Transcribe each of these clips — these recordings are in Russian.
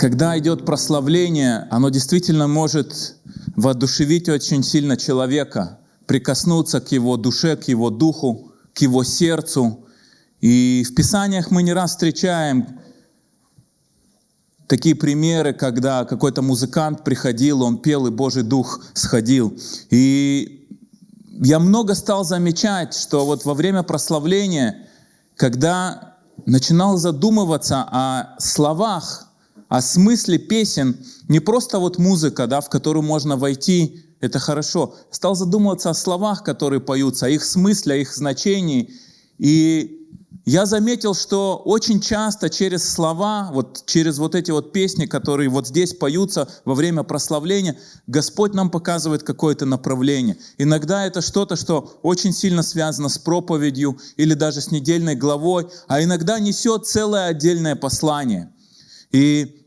когда идет прославление, оно действительно может воодушевить очень сильно человека, прикоснуться к его душе, к его духу, к его сердцу. И в Писаниях мы не раз встречаем такие примеры, когда какой-то музыкант приходил, он пел, и Божий Дух сходил. И я много стал замечать, что вот во время прославления, когда начинал задумываться о словах, о смысле песен, не просто вот музыка, да, в которую можно войти, это хорошо. Стал задумываться о словах, которые поются, о их смысле, о их значении. И я заметил, что очень часто через слова, вот через вот эти вот песни, которые вот здесь поются во время прославления, Господь нам показывает какое-то направление. Иногда это что-то, что очень сильно связано с проповедью или даже с недельной главой, а иногда несет целое отдельное послание. И,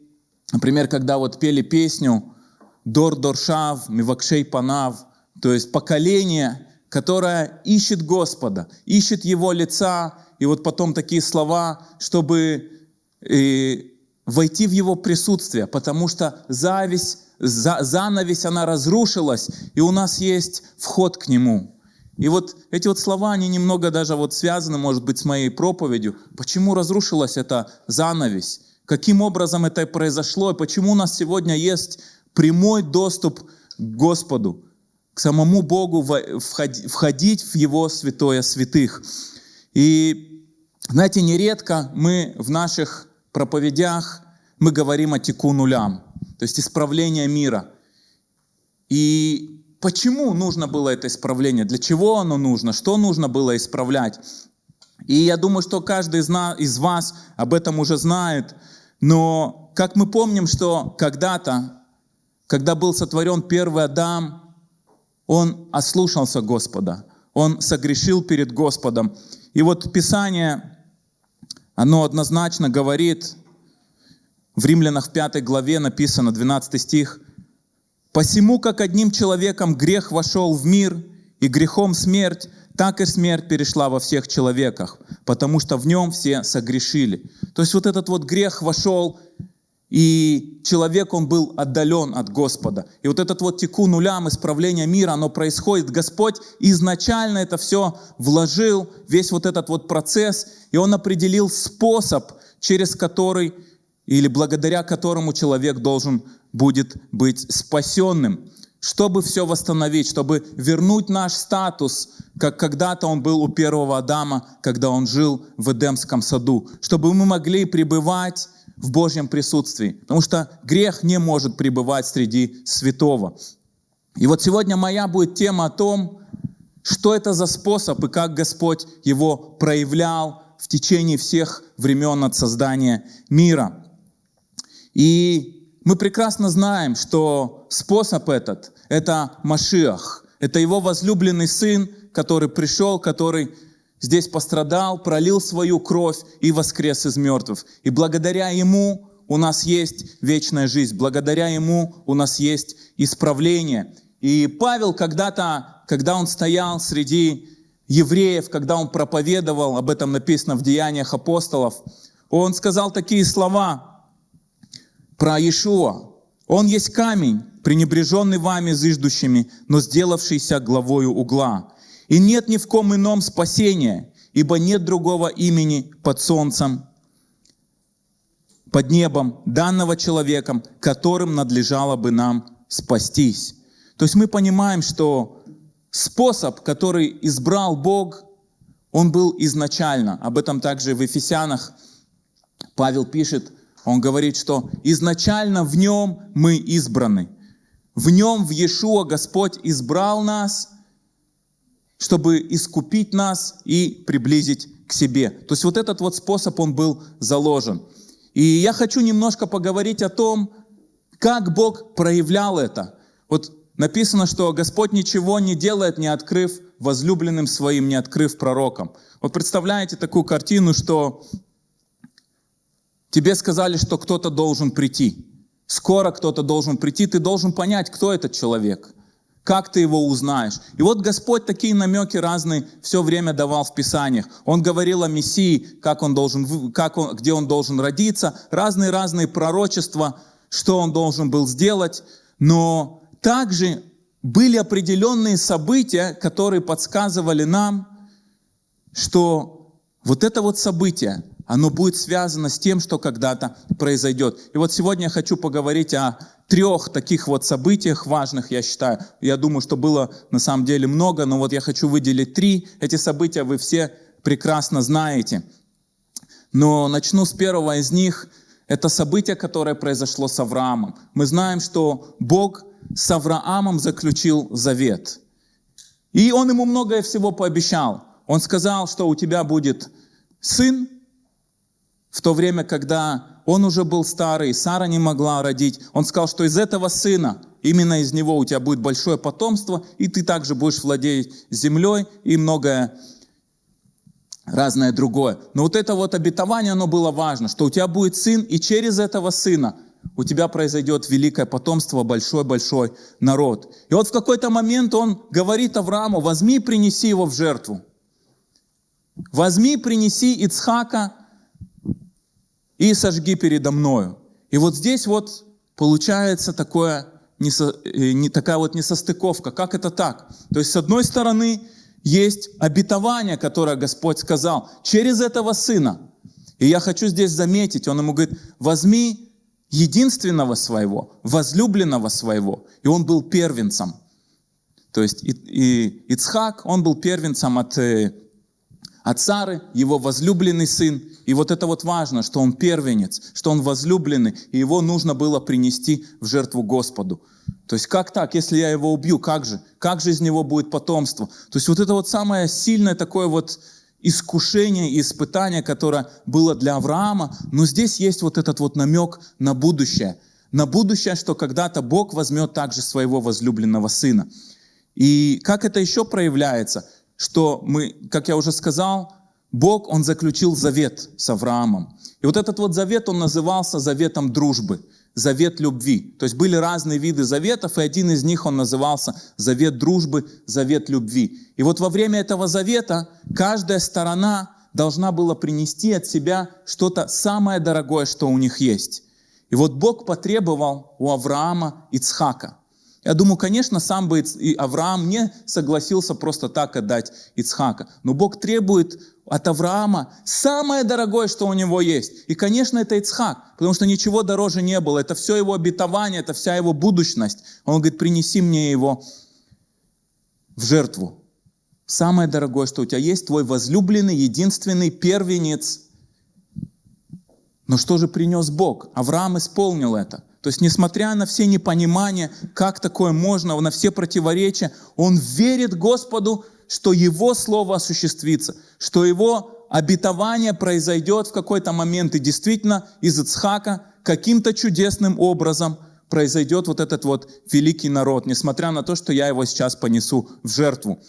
например, когда вот пели песню «Дор Доршав, Мивакшей Панав», то есть поколение, которое ищет Господа, ищет Его лица, и вот потом такие слова, чтобы э, войти в Его присутствие, потому что зависть, за, занавесь, она разрушилась, и у нас есть вход к Нему. И вот эти вот слова, они немного даже вот связаны, может быть, с моей проповедью. Почему разрушилась эта занавесь? Каким образом это произошло? И почему у нас сегодня есть прямой доступ к Господу, к самому Богу, входить в Его святое святых? И знаете, нередко мы в наших проповедях, мы говорим о теку нулям, то есть исправление мира. И почему нужно было это исправление? Для чего оно нужно? Что нужно было исправлять? И я думаю, что каждый из, нас, из вас об этом уже знает. Но как мы помним, что когда-то, когда был сотворен первый Адам, он ослушался Господа, он согрешил перед Господом. И вот Писание оно однозначно говорит, в Римлянах в 5 главе написано, 12 стих, «Посему, как одним человеком грех вошел в мир, и грехом смерть, так и смерть перешла во всех человеках, потому что в нем все согрешили». То есть вот этот вот грех вошел и человек, он был отдален от Господа. И вот этот вот теку нулям, исправление мира, оно происходит. Господь изначально это все вложил, весь вот этот вот процесс, и Он определил способ, через который или благодаря которому человек должен будет быть спасенным, чтобы все восстановить, чтобы вернуть наш статус, как когда-то он был у первого Адама, когда он жил в Эдемском саду, чтобы мы могли пребывать в Божьем присутствии, потому что грех не может пребывать среди святого. И вот сегодня моя будет тема о том, что это за способ и как Господь его проявлял в течение всех времен от создания мира. И мы прекрасно знаем, что способ этот — это Машиах, это его возлюбленный сын, который пришел, который здесь пострадал, пролил свою кровь и воскрес из мертвых. И благодаря Ему у нас есть вечная жизнь, благодаря Ему у нас есть исправление. И Павел когда-то, когда он стоял среди евреев, когда он проповедовал, об этом написано в Деяниях апостолов, он сказал такие слова про Иешуа. «Он есть камень, пренебреженный вами зыждущими, но сделавшийся главою угла. И нет ни в ком ином спасения, ибо нет другого имени под солнцем, под небом, данного человеком, которым надлежало бы нам спастись. То есть мы понимаем, что способ, который избрал Бог, он был изначально. Об этом также в Ефесянах Павел пишет, он говорит, что изначально в нем мы избраны. В нем, в Иешуа, Господь избрал нас чтобы искупить нас и приблизить к себе. То есть вот этот вот способ, он был заложен. И я хочу немножко поговорить о том, как Бог проявлял это. Вот написано, что Господь ничего не делает, не открыв возлюбленным своим, не открыв пророкам. Вот представляете такую картину, что тебе сказали, что кто-то должен прийти. Скоро кто-то должен прийти, ты должен понять, кто этот человек – Как ты его узнаешь? И вот Господь такие намеки разные все время давал в Писаниях. Он говорил о Мессии, как он должен, как он, где он должен родиться, разные-разные пророчества, что он должен был сделать. Но также были определенные события, которые подсказывали нам, что вот это вот событие, оно будет связано с тем, что когда-то произойдет. И вот сегодня я хочу поговорить о трех таких вот событиях важных, я считаю. Я думаю, что было на самом деле много, но вот я хочу выделить три. Эти события вы все прекрасно знаете. Но начну с первого из них. Это событие, которое произошло с Авраамом. Мы знаем, что Бог с Авраамом заключил завет. И он ему многое всего пообещал. Он сказал, что у тебя будет сын, в то время, когда он уже был старый, Сара не могла родить, он сказал, что из этого сына, именно из него у тебя будет большое потомство, и ты также будешь владеть землей и многое разное другое. Но вот это вот обетование, оно было важно, что у тебя будет сын, и через этого сына у тебя произойдет великое потомство, большой-большой народ. И вот в какой-то момент он говорит Аврааму, возьми, принеси его в жертву. Возьми, принеси Ицхака и сожги передо мною. И вот здесь вот получается такое, э, не такая вот несостыковка. Как это так? То есть с одной стороны есть обетование, которое Господь сказал через этого сына. И я хочу здесь заметить, он ему говорит, возьми единственного своего, возлюбленного своего. И он был первенцем. То есть и, и Ицхак, он был первенцем от от Сары его возлюбленный сын. И вот это вот важно, что он первенец, что он возлюбленный, и его нужно было принести в жертву Господу. То есть как так, если я его убью, как же? Как же из него будет потомство? То есть вот это вот самое сильное такое вот искушение и испытание, которое было для Авраама, но здесь есть вот этот вот намек на будущее. На будущее, что когда-то Бог возьмет также своего возлюбленного сына. И как это еще проявляется? Что мы, как я уже сказал, Бог, Он заключил завет с Авраамом. И вот этот вот завет, он назывался заветом дружбы, завет любви. То есть были разные виды заветов, и один из них он назывался завет дружбы, завет любви. И вот во время этого завета каждая сторона должна была принести от себя что-то самое дорогое, что у них есть. И вот Бог потребовал у Авраама Ицхака – я думаю, конечно, сам бы и Авраам не согласился просто так отдать Ицхака. Но Бог требует от Авраама самое дорогое, что у него есть. И, конечно, это Ицхак, потому что ничего дороже не было. Это все его обетование, это вся его будущность. Он говорит, принеси мне его в жертву. Самое дорогое, что у тебя есть, твой возлюбленный, единственный первенец. Но что же принес Бог? Авраам исполнил это. То есть, несмотря на все непонимания, как такое можно, на все противоречия, он верит Господу, что его слово осуществится, что его обетование произойдет в какой-то момент. И действительно, из Ицхака каким-то чудесным образом произойдет вот этот вот великий народ, несмотря на то, что я его сейчас понесу в жертву.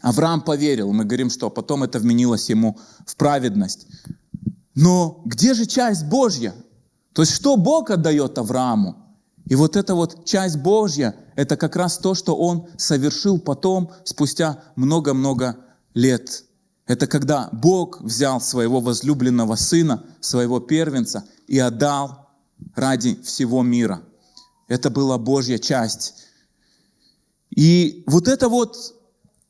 Авраам поверил, мы говорим, что потом это вменилось ему в праведность. Но где же часть Божья? То есть что Бог отдает Аврааму? И вот эта вот часть Божья, это как раз то, что он совершил потом, спустя много-много лет. Это когда Бог взял своего возлюбленного сына, своего первенца и отдал ради всего мира. Это была Божья часть. И вот это вот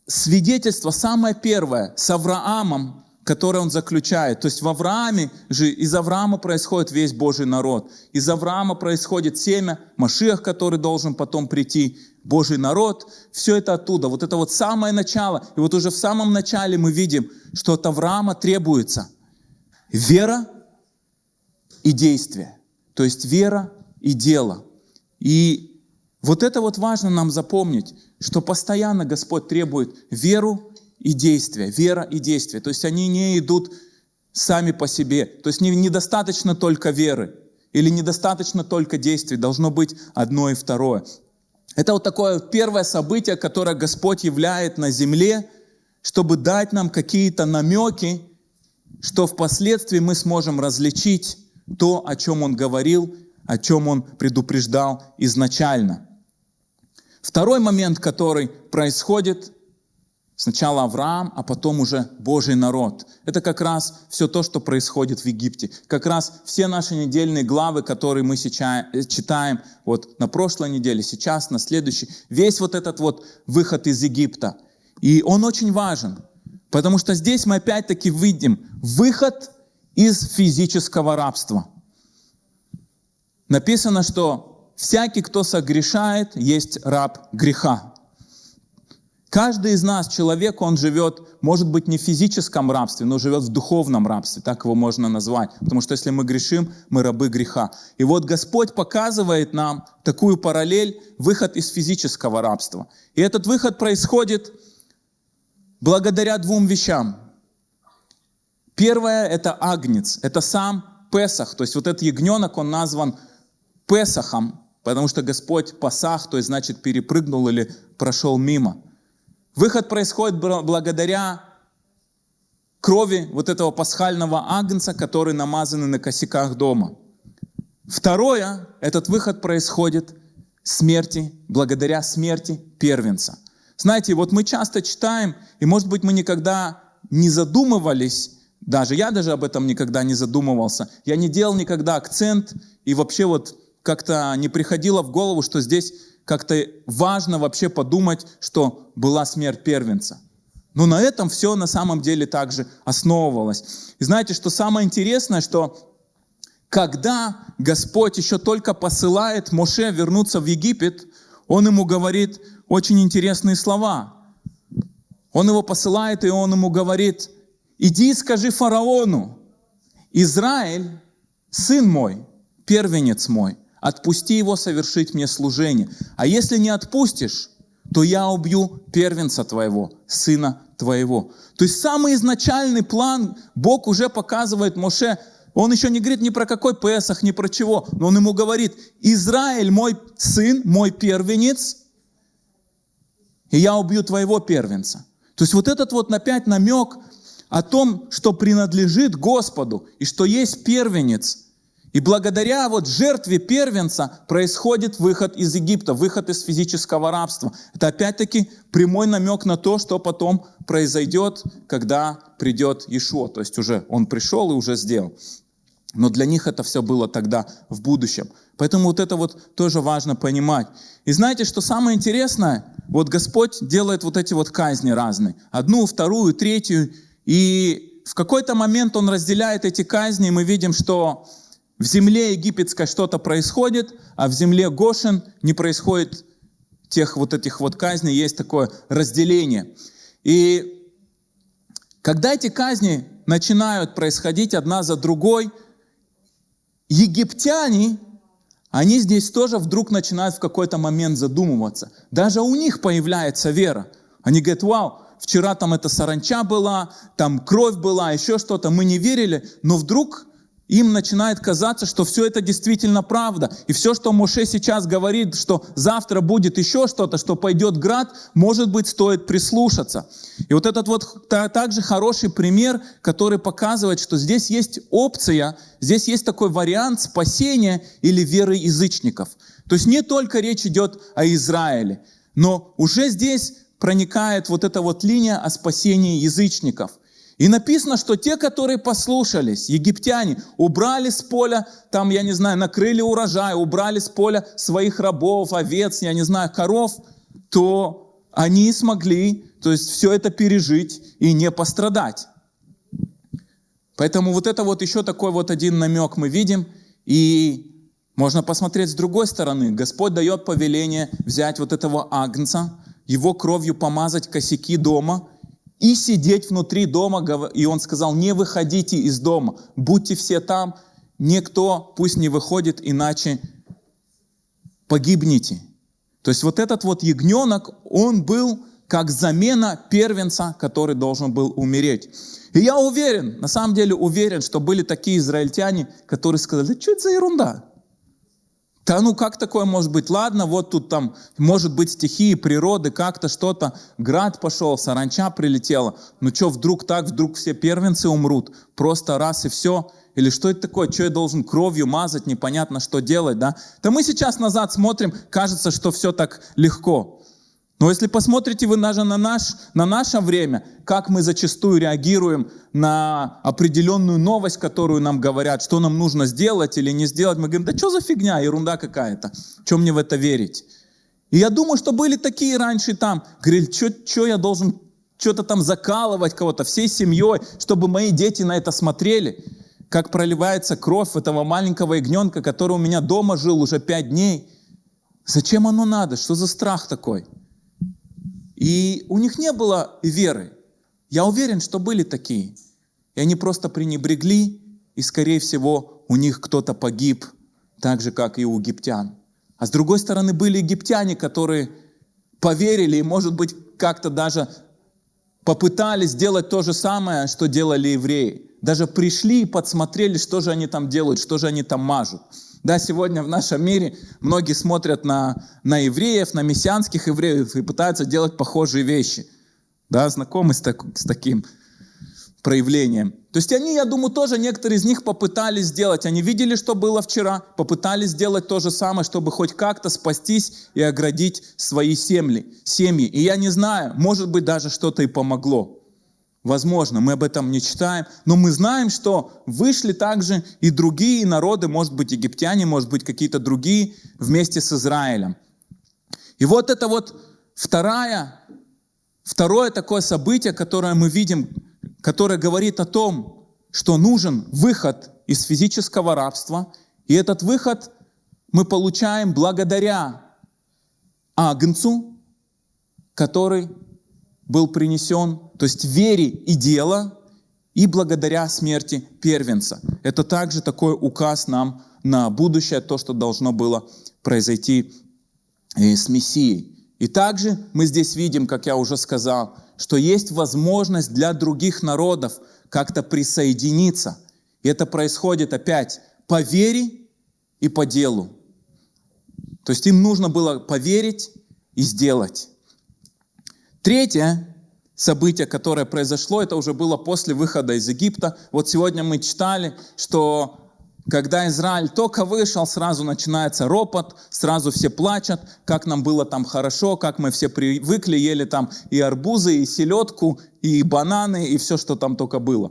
свидетельство, самое первое, с Авраамом, которое он заключает. То есть в Аврааме же, из Авраама происходит весь Божий народ. Из Авраама происходит семя, Машиах, который должен потом прийти, Божий народ. Все это оттуда. Вот это вот самое начало. И вот уже в самом начале мы видим, что от Авраама требуется вера и действие. То есть вера и дело. И вот это вот важно нам запомнить, что постоянно Господь требует веру и действия, вера и действие. То есть они не идут сами по себе. То есть недостаточно только веры или недостаточно только действий, должно быть одно и второе. Это вот такое первое событие, которое Господь являет на земле, чтобы дать нам какие-то намеки, что впоследствии мы сможем различить то, о чем Он говорил, о чем Он предупреждал изначально. Второй момент, который происходит, сначала Авраам, а потом уже Божий народ. Это как раз все то, что происходит в Египте. Как раз все наши недельные главы, которые мы сейчас читаем, вот на прошлой неделе, сейчас, на следующей, весь вот этот вот выход из Египта. И он очень важен, потому что здесь мы опять-таки видим выход из физического рабства. Написано, что всякий, кто согрешает, есть раб греха. Каждый из нас, человек, он живет, может быть, не в физическом рабстве, но живет в духовном рабстве, так его можно назвать. Потому что если мы грешим, мы рабы греха. И вот Господь показывает нам такую параллель, выход из физического рабства. И этот выход происходит благодаря двум вещам. Первое – это агнец, это сам Песах, то есть вот этот ягненок, он назван Песахом, потому что Господь Пасах, то есть значит перепрыгнул или прошел мимо. Выход происходит благодаря крови вот этого пасхального агнца, который намазаны на косяках дома. Второе, этот выход происходит смерти, благодаря смерти первенца. Знаете, вот мы часто читаем, и может быть мы никогда не задумывались, даже я даже об этом никогда не задумывался. Я не делал никогда акцент, и вообще вот как-то не приходило в голову, что здесь как-то важно вообще подумать, что была смерть первенца. Но на этом все на самом деле также основывалось. И знаете, что самое интересное, что когда Господь еще только посылает Моше вернуться в Египет, Он ему говорит очень интересные слова. Он его посылает, и он ему говорит, иди и скажи фараону, Израиль, сын мой, первенец мой, отпусти его совершить мне служение. А если не отпустишь, то я убью первенца твоего, сына твоего. То есть самый изначальный план Бог уже показывает Моше. Он еще не говорит ни про какой Песах, ни про чего, но он ему говорит, Израиль мой сын, мой первенец, и я убью твоего первенца. То есть вот этот вот опять намек о том, что принадлежит Господу, и что есть первенец, и благодаря вот жертве первенца происходит выход из Египта, выход из физического рабства. Это опять-таки прямой намек на то, что потом произойдет, когда придет Ишуа. То есть уже он пришел и уже сделал. Но для них это все было тогда в будущем. Поэтому вот это вот тоже важно понимать. И знаете, что самое интересное? Вот Господь делает вот эти вот казни разные. Одну, вторую, третью. И в какой-то момент Он разделяет эти казни, и мы видим, что в земле египетской что-то происходит, а в земле Гошин не происходит тех вот этих вот казней, есть такое разделение. И когда эти казни начинают происходить одна за другой, египтяне, они здесь тоже вдруг начинают в какой-то момент задумываться. Даже у них появляется вера. Они говорят, вау, вчера там эта саранча была, там кровь была, еще что-то, мы не верили, но вдруг им начинает казаться, что все это действительно правда. И все, что Моше сейчас говорит, что завтра будет еще что-то, что пойдет град, может быть, стоит прислушаться. И вот этот вот также хороший пример, который показывает, что здесь есть опция, здесь есть такой вариант спасения или веры язычников. То есть не только речь идет о Израиле, но уже здесь проникает вот эта вот линия о спасении язычников. И написано, что те, которые послушались, египтяне, убрали с поля, там, я не знаю, накрыли урожай, убрали с поля своих рабов, овец, я не знаю, коров, то они смогли, то есть все это пережить и не пострадать. Поэтому вот это вот еще такой вот один намек мы видим. И можно посмотреть с другой стороны. Господь дает повеление взять вот этого агнца, его кровью помазать косяки дома – и сидеть внутри дома. И он сказал, не выходите из дома, будьте все там, никто пусть не выходит, иначе погибнете. То есть вот этот вот ягненок, он был как замена первенца, который должен был умереть. И я уверен, на самом деле уверен, что были такие израильтяне, которые сказали, что это за ерунда? Да ну как такое может быть? Ладно, вот тут там может быть стихии природы, как-то что-то, град пошел, саранча прилетела. Ну что, вдруг так, вдруг все первенцы умрут? Просто раз и все. или что это такое, что я должен кровью мазать, непонятно, что делать, да? То мы сейчас назад смотрим, кажется, что все так легко. Но если посмотрите вы даже на, наш, на наше время, как мы зачастую реагируем на определенную новость, которую нам говорят, что нам нужно сделать или не сделать, мы говорим, да что за фигня, ерунда какая-то, чем мне в это верить? И я думаю, что были такие раньше там, говорили, что я должен что-то там закалывать кого-то всей семьей, чтобы мои дети на это смотрели, как проливается кровь этого маленького ягненка, который у меня дома жил уже пять дней. Зачем оно надо? Что за страх такой? И у них не было веры. Я уверен, что были такие. И они просто пренебрегли, и, скорее всего, у них кто-то погиб, так же, как и у египтян. А с другой стороны, были египтяне, которые поверили и, может быть, как-то даже попытались сделать то же самое, что делали евреи. Даже пришли и подсмотрели, что же они там делают, что же они там мажут. Да, сегодня в нашем мире многие смотрят на, на евреев, на мессианских евреев и пытаются делать похожие вещи. Да, знакомы с, так, с таким проявлением. То есть они, я думаю, тоже некоторые из них попытались сделать. Они видели, что было вчера, попытались сделать то же самое, чтобы хоть как-то спастись и оградить свои семьи. семьи. И я не знаю, может быть, даже что-то и помогло. Возможно, мы об этом не читаем, но мы знаем, что вышли также и другие народы, может быть, египтяне, может быть, какие-то другие, вместе с Израилем. И вот это вот вторая, второе такое событие, которое мы видим, которое говорит о том, что нужен выход из физического рабства, и этот выход мы получаем благодаря Агнцу, который был принесен, то есть вере и дело, и благодаря смерти первенца. Это также такой указ нам на будущее, то, что должно было произойти э, с Мессией. И также мы здесь видим, как я уже сказал, что есть возможность для других народов как-то присоединиться. И это происходит опять по вере и по делу. То есть им нужно было поверить и сделать. Третье событие, которое произошло, это уже было после выхода из Египта. Вот сегодня мы читали, что когда Израиль только вышел, сразу начинается ропот, сразу все плачут, как нам было там хорошо, как мы все привыкли, ели там и арбузы, и селедку, и бананы, и все, что там только было.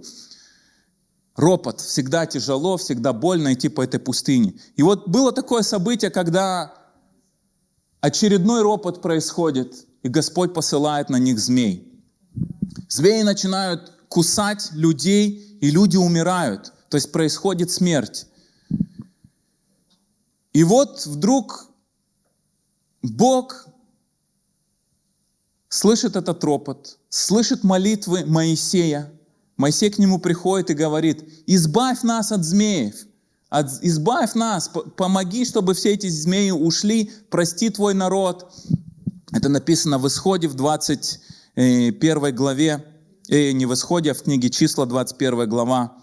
Ропот. Всегда тяжело, всегда больно идти по этой пустыне. И вот было такое событие, когда очередной ропот происходит, и Господь посылает на них змей. Змеи начинают кусать людей, и люди умирают. То есть происходит смерть. И вот вдруг Бог слышит этот ропот, слышит молитвы Моисея. Моисей к нему приходит и говорит, избавь нас от змеев, от, избавь нас, помоги, чтобы все эти змеи ушли, прости твой народ. Это написано в Исходе в 21 главе, э, не в Исходе, а в книге числа 21 глава.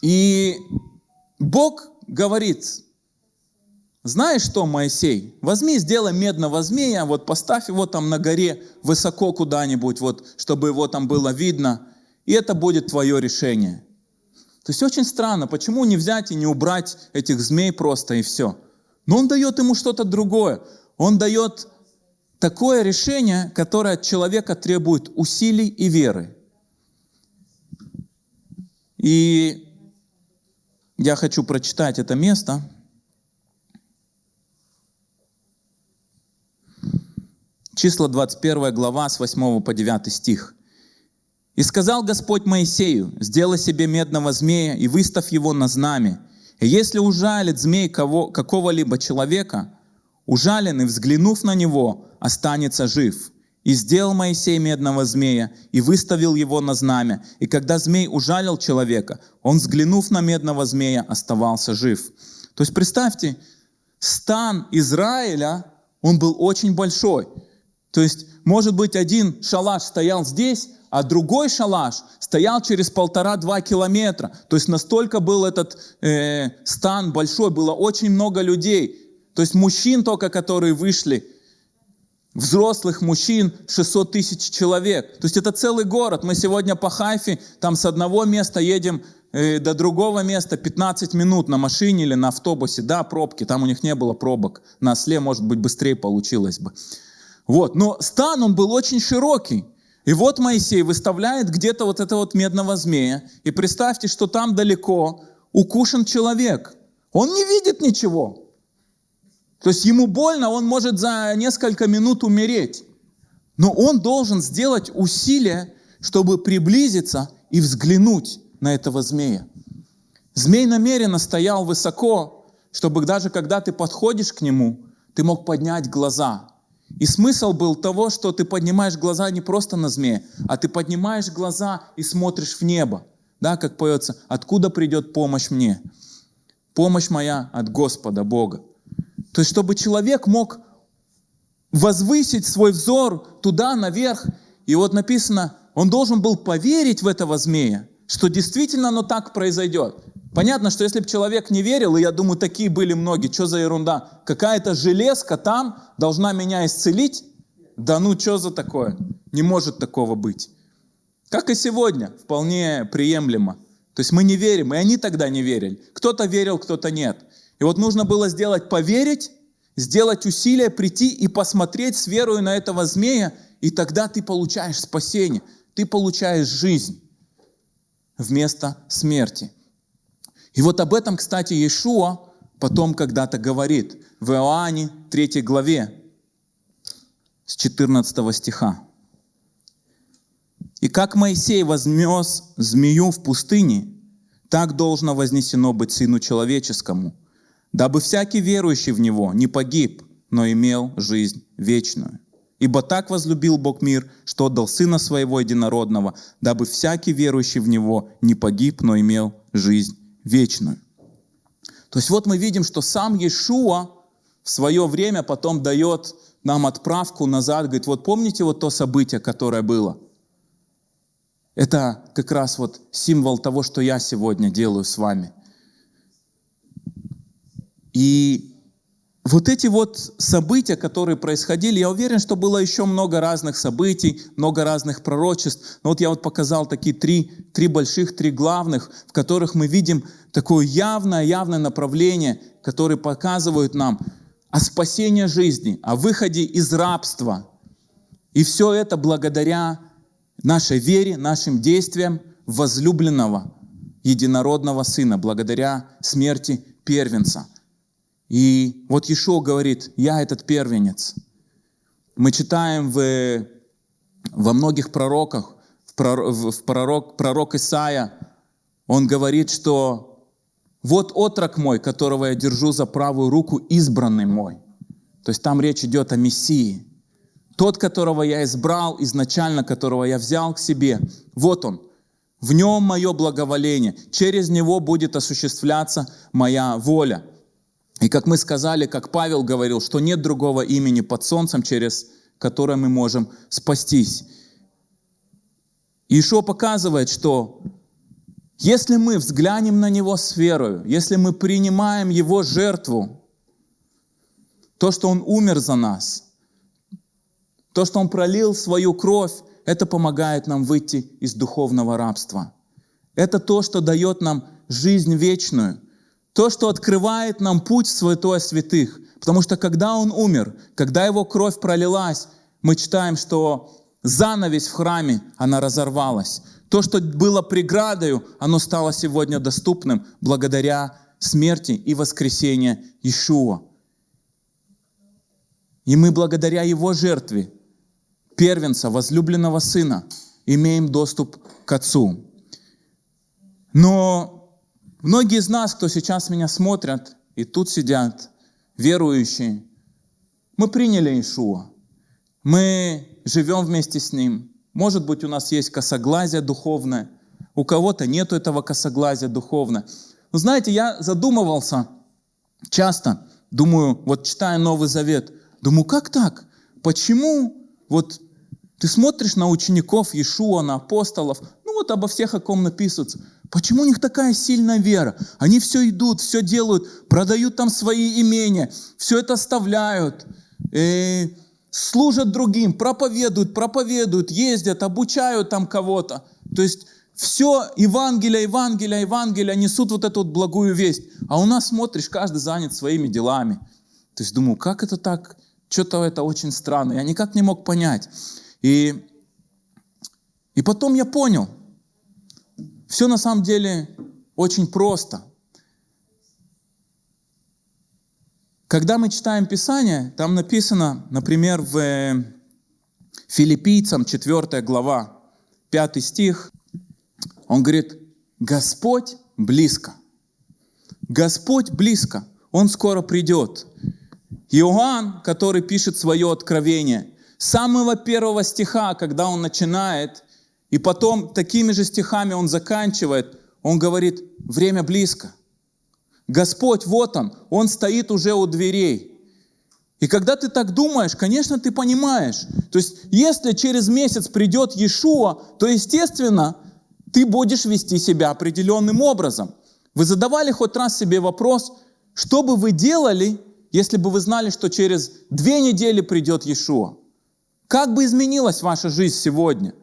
И Бог говорит, знаешь что, Моисей, возьми, сделай медного змея, вот поставь его там на горе высоко куда-нибудь, вот, чтобы его там было видно, и это будет твое решение. То есть очень странно, почему не взять и не убрать этих змей просто и все. Но он дает ему что-то другое. Он дает такое решение, которое от человека требует усилий и веры. И я хочу прочитать это место. Числа 21 глава с 8 по 9 стих. «И сказал Господь Моисею, сделай себе медного змея и выставь его на знамя, если ужалит змей кого, какого-либо человека, ужаленный, взглянув на него, останется жив. И сделал Моисей медного змея, и выставил его на знамя. И когда змей ужалил человека, он, взглянув на медного змея, оставался жив. То есть представьте, стан Израиля, он был очень большой. То есть, может быть, один шалаш стоял здесь, а другой шалаш стоял через полтора-два километра. То есть настолько был этот э, стан большой, было очень много людей. То есть мужчин только, которые вышли взрослых мужчин 600 тысяч человек. То есть это целый город. Мы сегодня по Хайфе, там с одного места едем э, до другого места 15 минут на машине или на автобусе. Да, пробки, там у них не было пробок. На осле, может быть, быстрее получилось бы. Вот, но стан, он был очень широкий. И вот Моисей выставляет где-то вот этого вот медного змея. И представьте, что там далеко укушен человек. Он не видит ничего. То есть ему больно, он может за несколько минут умереть. Но он должен сделать усилие, чтобы приблизиться и взглянуть на этого змея. Змей намеренно стоял высоко, чтобы даже когда ты подходишь к нему, ты мог поднять глаза. И смысл был того, что ты поднимаешь глаза не просто на змея, а ты поднимаешь глаза и смотришь в небо. Да, как поется, откуда придет помощь мне? Помощь моя от Господа Бога. То есть, чтобы человек мог возвысить свой взор туда, наверх. И вот написано, он должен был поверить в этого змея, что действительно оно так произойдет. Понятно, что если бы человек не верил, и я думаю, такие были многие, что за ерунда, какая-то железка там должна меня исцелить, да ну что за такое? Не может такого быть. Как и сегодня, вполне приемлемо. То есть мы не верим, и они тогда не верили. Кто-то верил, кто-то нет. И вот нужно было сделать поверить, сделать усилие, прийти и посмотреть с верой на этого змея, и тогда ты получаешь спасение, ты получаешь жизнь вместо смерти. И вот об этом, кстати, Иешуа потом когда-то говорит в Иоанне 3 главе с 14 стиха. «И как Моисей вознес змею в пустыне, так должно вознесено быть Сыну Человеческому, дабы всякий верующий в Него не погиб, но имел жизнь вечную. Ибо так возлюбил Бог мир, что отдал Сына Своего Единородного, дабы всякий верующий в Него не погиб, но имел жизнь вечную. То есть вот мы видим, что сам Иешуа в свое время потом дает нам отправку назад, говорит, вот помните вот то событие, которое было? Это как раз вот символ того, что я сегодня делаю с вами – и вот эти вот события, которые происходили, я уверен, что было еще много разных событий, много разных пророчеств. Но вот я вот показал такие три, три больших, три главных, в которых мы видим такое явное, явное направление, которые показывают нам о спасении жизни, о выходе из рабства. И все это благодаря нашей вере, нашим действиям возлюбленного единородного Сына, благодаря смерти первенца – и вот Ишо говорит, я этот первенец. Мы читаем в, во многих пророках, в, пророк, в пророк, пророк Исаия, он говорит, что вот отрок мой, которого я держу за правую руку, избранный мой. То есть там речь идет о Мессии. Тот, которого я избрал изначально, которого я взял к себе, вот он. В нем мое благоволение. Через него будет осуществляться моя воля. И как мы сказали, как Павел говорил, что нет другого имени под солнцем, через которое мы можем спастись. Ишо показывает, что если мы взглянем на Него с верою, если мы принимаем Его жертву, то, что Он умер за нас, то, что Он пролил свою кровь, это помогает нам выйти из духовного рабства. Это то, что дает нам жизнь вечную – то, что открывает нам путь в святое святых. Потому что когда Он умер, когда Его кровь пролилась, мы читаем, что занавесь в храме, она разорвалась. То, что было преградою, оно стало сегодня доступным благодаря смерти и воскресению Ишуа. И мы благодаря Его жертве, первенца, возлюбленного Сына, имеем доступ к Отцу. Но Многие из нас, кто сейчас меня смотрят, и тут сидят, верующие, мы приняли Иешуа. Мы живем вместе с Ним. Может быть, у нас есть косоглазие духовное, у кого-то нету этого косоглазия духовное. Но знаете, я задумывался часто, думаю, вот читая Новый Завет, думаю, как так? Почему вот ты смотришь на учеников Иешуа, на апостолов, ну вот обо всех, о ком написывается, Почему у них такая сильная вера? Они все идут, все делают, продают там свои имения, все это оставляют. И служат другим, проповедуют, проповедуют, ездят, обучают там кого-то. То есть все Евангелие, Евангелие, Евангелие несут вот эту вот благую весть. А у нас смотришь, каждый занят своими делами. То есть думаю, как это так? Что-то это очень странно. Я никак не мог понять. И, и потом я понял, все на самом деле очень просто. Когда мы читаем Писание, там написано, например, в э, Филиппийцам 4 глава, 5 стих, он говорит, Господь близко. Господь близко, Он скоро придет. Иоанн, который пишет свое откровение, с самого первого стиха, когда он начинает, и потом такими же стихами он заканчивает, он говорит, время близко. Господь, вот Он, Он стоит уже у дверей. И когда ты так думаешь, конечно, ты понимаешь. То есть, если через месяц придет Иешуа, то, естественно, ты будешь вести себя определенным образом. Вы задавали хоть раз себе вопрос, что бы вы делали, если бы вы знали, что через две недели придет Иешуа? Как бы изменилась ваша жизнь сегодня?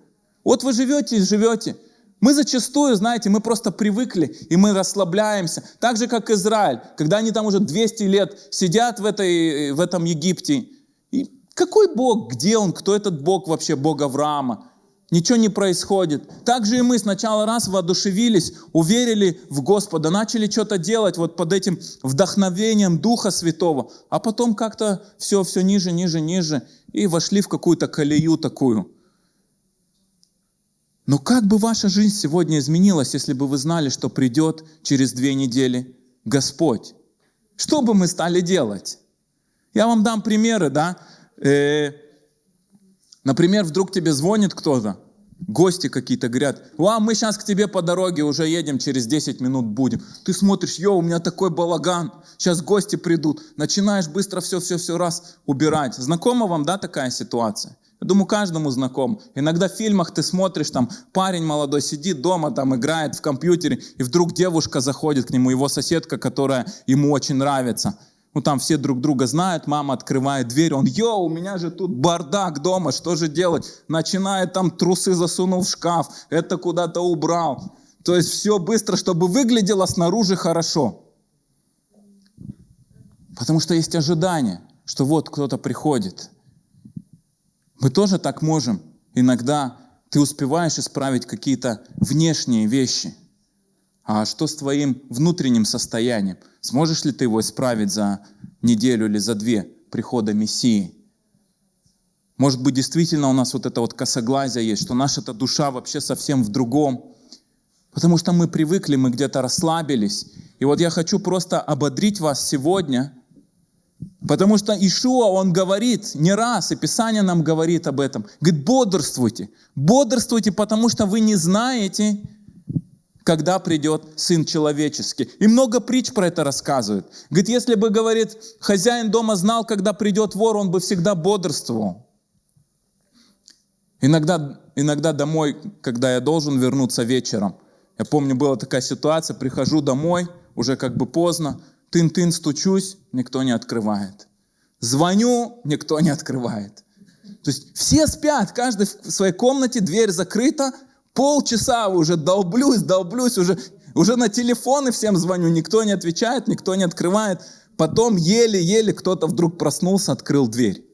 Вот вы живете и живете. Мы зачастую, знаете, мы просто привыкли, и мы расслабляемся. Так же, как Израиль, когда они там уже 200 лет сидят в, этой, в этом Египте. И какой Бог, где Он, кто этот Бог вообще, Бог Авраама? Ничего не происходит. Так же и мы сначала раз воодушевились, уверили в Господа, начали что-то делать вот под этим вдохновением Духа Святого, а потом как-то все, все ниже, ниже, ниже, и вошли в какую-то колею такую. Но как бы ваша жизнь сегодня изменилась, если бы вы знали, что придет через две недели Господь? Что бы мы стали делать? Я вам дам примеры, да? Э, например, вдруг тебе звонит кто-то, гости какие-то говорят, а мы сейчас к тебе по дороге уже едем, через 10 минут будем. Ты смотришь, йо, у меня такой балаган, сейчас гости придут. Начинаешь быстро все-все-все раз убирать. Знакома вам, да, такая ситуация? Я думаю, каждому знаком. Иногда в фильмах ты смотришь, там парень молодой сидит дома, там играет в компьютере, и вдруг девушка заходит к нему, его соседка, которая ему очень нравится. Ну там все друг друга знают, мама открывает дверь, он, йоу, у меня же тут бардак дома, что же делать? Начинает там трусы засунул в шкаф, это куда-то убрал. То есть все быстро, чтобы выглядело снаружи хорошо. Потому что есть ожидание, что вот кто-то приходит – мы тоже так можем. Иногда ты успеваешь исправить какие-то внешние вещи. А что с твоим внутренним состоянием? Сможешь ли ты его исправить за неделю или за две прихода Мессии? Может быть, действительно у нас вот это вот косоглазие есть, что наша-то душа вообще совсем в другом. Потому что мы привыкли, мы где-то расслабились. И вот я хочу просто ободрить вас сегодня – Потому что Ишуа, он говорит не раз, и Писание нам говорит об этом. Говорит, бодрствуйте. Бодрствуйте, потому что вы не знаете, когда придет Сын Человеческий. И много притч про это рассказывает. Говорит, если бы, говорит, хозяин дома знал, когда придет вор, он бы всегда бодрствовал. Иногда, иногда домой, когда я должен вернуться вечером, я помню, была такая ситуация, прихожу домой, уже как бы поздно, Тын-тын стучусь, никто не открывает. Звоню, никто не открывает. То есть все спят, каждый в своей комнате, дверь закрыта, полчаса уже долблюсь, долблюсь, уже, уже на телефоны всем звоню, никто не отвечает, никто не открывает. Потом еле-еле кто-то вдруг проснулся, открыл дверь.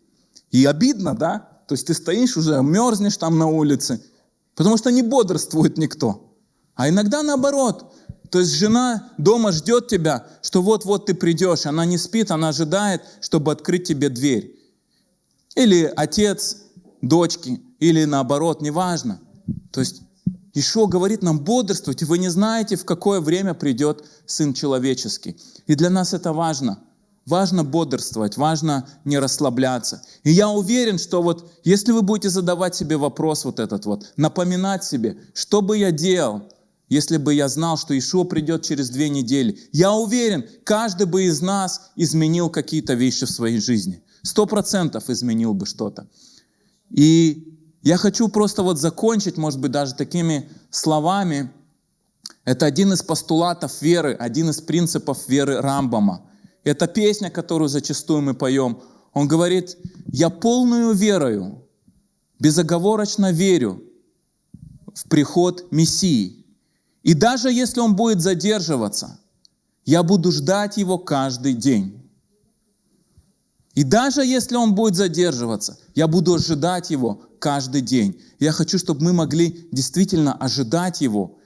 И обидно, да? То есть ты стоишь уже, мерзнешь там на улице, потому что не бодрствует никто. А иногда наоборот, то есть жена дома ждет тебя, что вот-вот ты придешь. Она не спит, она ожидает, чтобы открыть тебе дверь. Или отец дочки, или наоборот, неважно. То есть Ишо говорит нам, бодрствуйте, вы не знаете, в какое время придет Сын Человеческий. И для нас это важно. Важно бодрствовать, важно не расслабляться. И я уверен, что вот если вы будете задавать себе вопрос вот этот вот, напоминать себе, что бы я делал, если бы я знал, что Ишуа придет через две недели. Я уверен, каждый бы из нас изменил какие-то вещи в своей жизни. Сто процентов изменил бы что-то. И я хочу просто вот закончить, может быть, даже такими словами. Это один из постулатов веры, один из принципов веры Рамбама. Это песня, которую зачастую мы поем. Он говорит, я полную верою, безоговорочно верю в приход Мессии. И даже если он будет задерживаться, я буду ждать его каждый день. И даже если он будет задерживаться, я буду ожидать его каждый день. Я хочу, чтобы мы могли действительно ожидать его.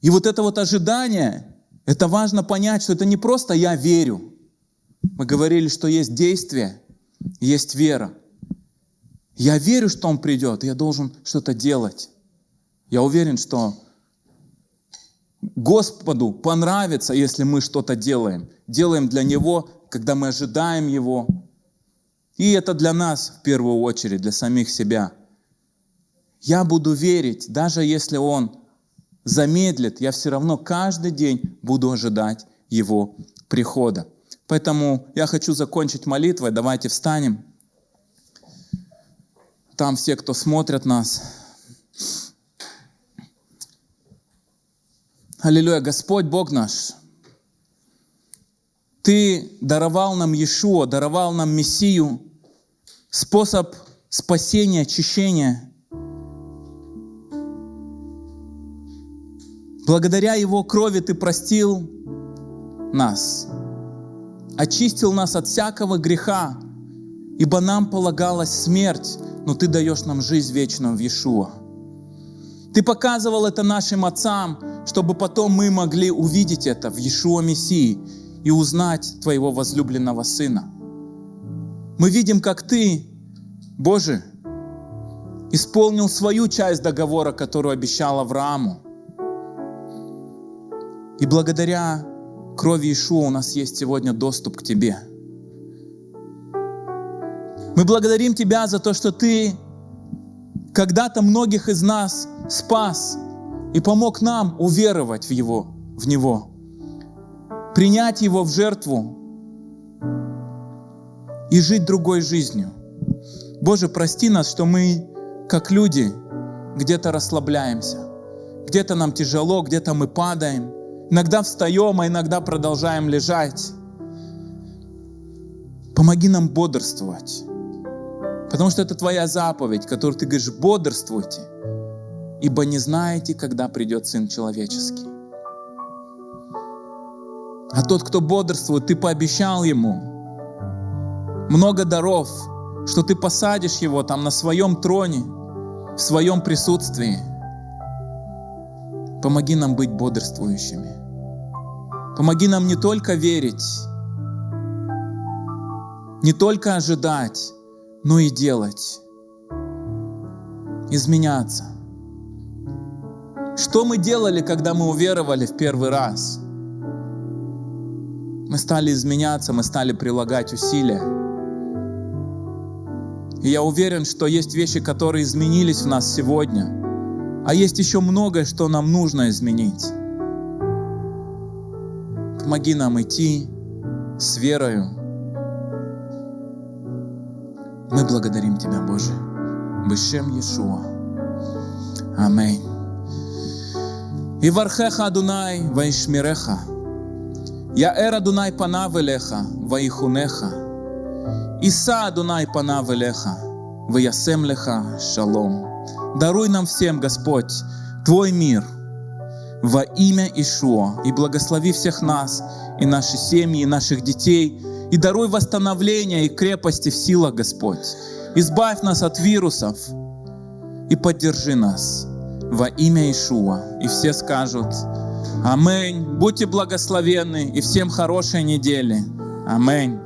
И вот это вот ожидание, это важно понять, что это не просто «я верю». Мы говорили, что есть действие, есть вера. Я верю, что Он придет, я должен что-то делать. Я уверен, что Господу понравится, если мы что-то делаем. Делаем для Него, когда мы ожидаем Его. И это для нас в первую очередь, для самих себя. Я буду верить, даже если Он замедлит, я все равно каждый день буду ожидать Его прихода. Поэтому я хочу закончить молитвой. Давайте встанем. Там все, кто смотрят нас. Аллилуйя, Господь Бог наш, Ты даровал нам Иешуа, даровал нам Мессию, способ спасения, очищения. Благодаря Его крови Ты простил нас, очистил нас от всякого греха, ибо нам полагалась смерть, но Ты даешь нам жизнь вечную в Иешуа. Ты показывал это нашим отцам, чтобы потом мы могли увидеть это в Иешуа Мессии и узнать Твоего возлюбленного Сына. Мы видим, как Ты, Боже, исполнил свою часть договора, которую обещал Аврааму. И благодаря крови Иешуа у нас есть сегодня доступ к Тебе. Мы благодарим Тебя за то, что Ты когда-то многих из нас спас и помог нам уверовать в Его, в Него, принять Его в жертву и жить другой жизнью. Боже, прости нас, что мы, как люди, где-то расслабляемся, где-то нам тяжело, где-то мы падаем, иногда встаем, а иногда продолжаем лежать. Помоги нам бодрствовать, потому что это Твоя заповедь, которую Ты говоришь, бодрствуйте, ибо не знаете, когда придет Сын Человеческий. А тот, кто бодрствует, ты пообещал ему много даров, что ты посадишь его там на своем троне, в своем присутствии. Помоги нам быть бодрствующими. Помоги нам не только верить, не только ожидать, но и делать, изменяться – что мы делали, когда мы уверовали в первый раз? Мы стали изменяться, мы стали прилагать усилия. И я уверен, что есть вещи, которые изменились в нас сегодня, а есть еще многое, что нам нужно изменить. Помоги нам идти с верою. Мы благодарим Тебя, Боже. Бешем Иешуа. Аминь. Ивархеха Адунай Ваишмиреха, Яэр Адунай Панавелеха вайхунеха, Иса Адунай Панавелеха, Ваясемлеха Шалом. Даруй нам всем, Господь, Твой мир во имя Ишуа и благослови всех нас и наши семьи, и наших детей, и даруй восстановление и крепости в силах, Господь. Избавь нас от вирусов и поддержи нас во имя Ишуа. И все скажут Аминь. Будьте благословенны и всем хорошей недели. Аминь.